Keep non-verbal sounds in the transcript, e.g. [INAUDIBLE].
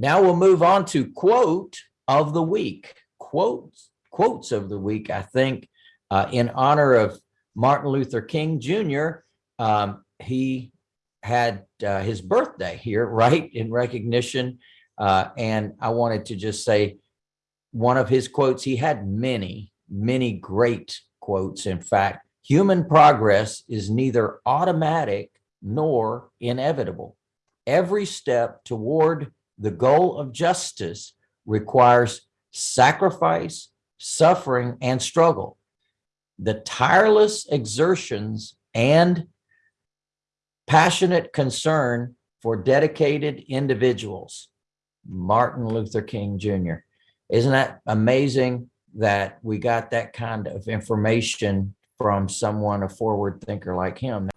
Now we'll move on to quote of the week. Quotes, quotes of the week, I think, uh, in honor of Martin Luther King Jr. Um, he had uh, his birthday here, [LAUGHS] right, in recognition. Uh, and I wanted to just say one of his quotes, he had many, many great quotes. In fact, human progress is neither automatic nor inevitable. Every step toward the goal of justice requires sacrifice, suffering, and struggle. The tireless exertions and passionate concern for dedicated individuals. Martin Luther King Jr. Isn't that amazing that we got that kind of information from someone, a forward thinker like him?